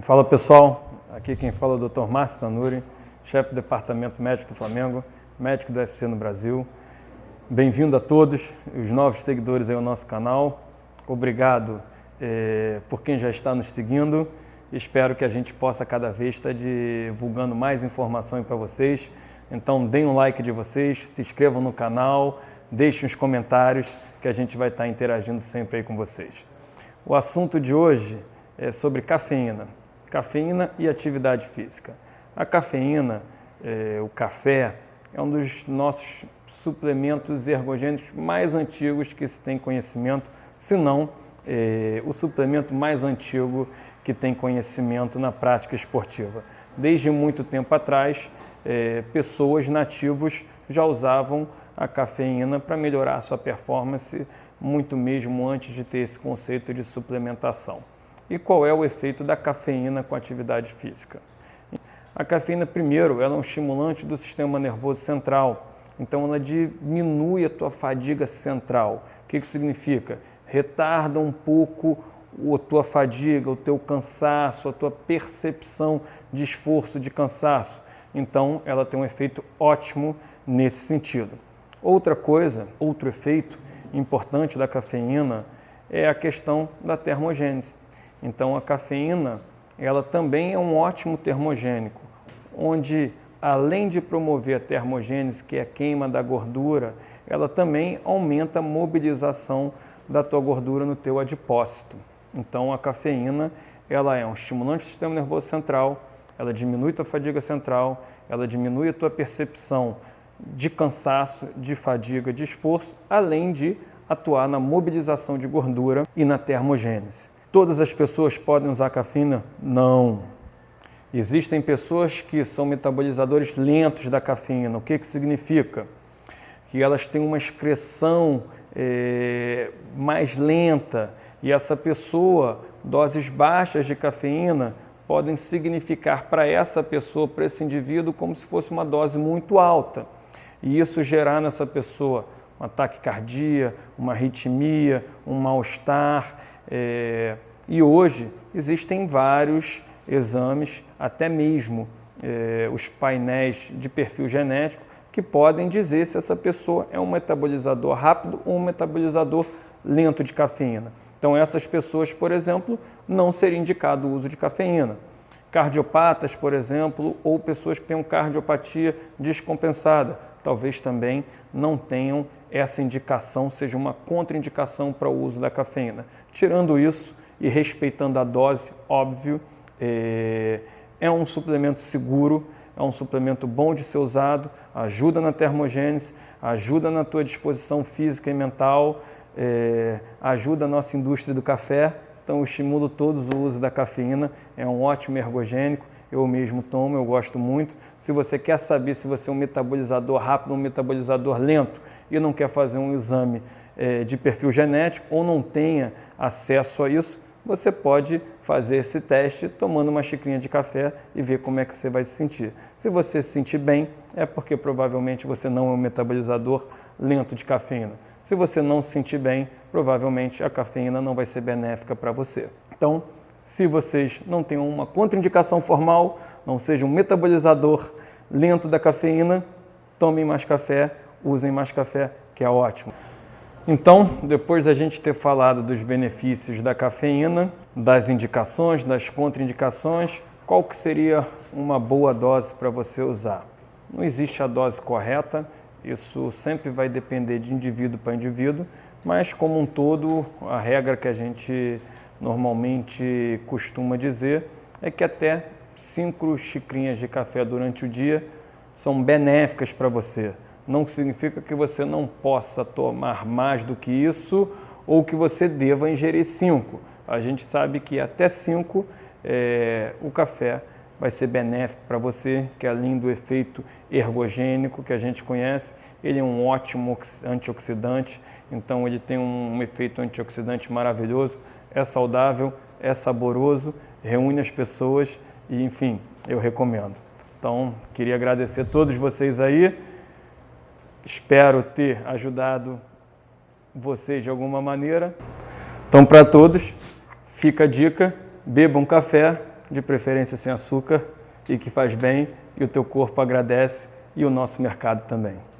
Fala pessoal, aqui quem fala é o Dr. Márcio Tanuri, chefe do Departamento Médico do Flamengo, médico do UFC no Brasil. Bem-vindo a todos, os novos seguidores aí ao nosso canal. Obrigado eh, por quem já está nos seguindo. Espero que a gente possa cada vez estar divulgando mais informação para vocês. Então deem um like de vocês, se inscrevam no canal, deixem os comentários que a gente vai estar interagindo sempre aí com vocês. O assunto de hoje é sobre cafeína cafeína e atividade física. A cafeína, é, o café, é um dos nossos suplementos ergogênicos mais antigos que se tem conhecimento, se não é, o suplemento mais antigo que tem conhecimento na prática esportiva. Desde muito tempo atrás, é, pessoas nativos já usavam a cafeína para melhorar sua performance, muito mesmo antes de ter esse conceito de suplementação. E qual é o efeito da cafeína com atividade física? A cafeína, primeiro, ela é um estimulante do sistema nervoso central, então ela diminui a tua fadiga central. O que isso significa? Retarda um pouco a tua fadiga, o teu cansaço, a tua percepção de esforço, de cansaço. Então, ela tem um efeito ótimo nesse sentido. Outra coisa, outro efeito importante da cafeína é a questão da termogênese. Então a cafeína, ela também é um ótimo termogênico, onde além de promover a termogênese, que é a queima da gordura, ela também aumenta a mobilização da tua gordura no teu adipócito. Então a cafeína, ela é um estimulante do sistema nervoso central, ela diminui a tua fadiga central, ela diminui a tua percepção de cansaço, de fadiga, de esforço, além de atuar na mobilização de gordura e na termogênese. Todas as pessoas podem usar cafeína? Não. Existem pessoas que são metabolizadores lentos da cafeína. O que, que significa? Que elas têm uma excreção é, mais lenta e essa pessoa, doses baixas de cafeína, podem significar para essa pessoa, para esse indivíduo, como se fosse uma dose muito alta. E isso gerar nessa pessoa um ataque cardíaco, uma arritmia, um mal-estar, é, e hoje existem vários exames, até mesmo é, os painéis de perfil genético, que podem dizer se essa pessoa é um metabolizador rápido ou um metabolizador lento de cafeína. Então essas pessoas, por exemplo, não seria indicado o uso de cafeína. Cardiopatas, por exemplo, ou pessoas que têm cardiopatia descompensada, talvez também não tenham essa indicação, seja uma contraindicação para o uso da cafeína. Tirando isso e respeitando a dose, óbvio, é, é um suplemento seguro, é um suplemento bom de ser usado, ajuda na termogênese, ajuda na tua disposição física e mental, é, ajuda a nossa indústria do café, então eu estimulo todos o uso da cafeína, é um ótimo ergogênico, eu mesmo tomo, eu gosto muito. Se você quer saber se você é um metabolizador rápido ou um metabolizador lento e não quer fazer um exame é, de perfil genético ou não tenha acesso a isso, você pode fazer esse teste tomando uma xicrinha de café e ver como é que você vai se sentir. Se você se sentir bem, é porque provavelmente você não é um metabolizador lento de cafeína. Se você não se sentir bem, provavelmente a cafeína não vai ser benéfica para você. Então, se vocês não têm uma contraindicação formal, não seja um metabolizador lento da cafeína, tomem mais café, usem mais café, que é ótimo. Então, depois da gente ter falado dos benefícios da cafeína, das indicações, das contraindicações, qual que seria uma boa dose para você usar? Não existe a dose correta, isso sempre vai depender de indivíduo para indivíduo, mas como um todo, a regra que a gente normalmente costuma dizer é que até cinco xicrinhas de café durante o dia são benéficas para você. Não significa que você não possa tomar mais do que isso ou que você deva ingerir cinco. A gente sabe que até cinco é, o café vai ser benéfico para você, que além do efeito ergogênico que a gente conhece, ele é um ótimo antioxidante, então ele tem um efeito antioxidante maravilhoso é saudável, é saboroso, reúne as pessoas e, enfim, eu recomendo. Então, queria agradecer a todos vocês aí. Espero ter ajudado vocês de alguma maneira. Então, para todos, fica a dica, bebam café de preferência sem açúcar e que faz bem e o teu corpo agradece e o nosso mercado também.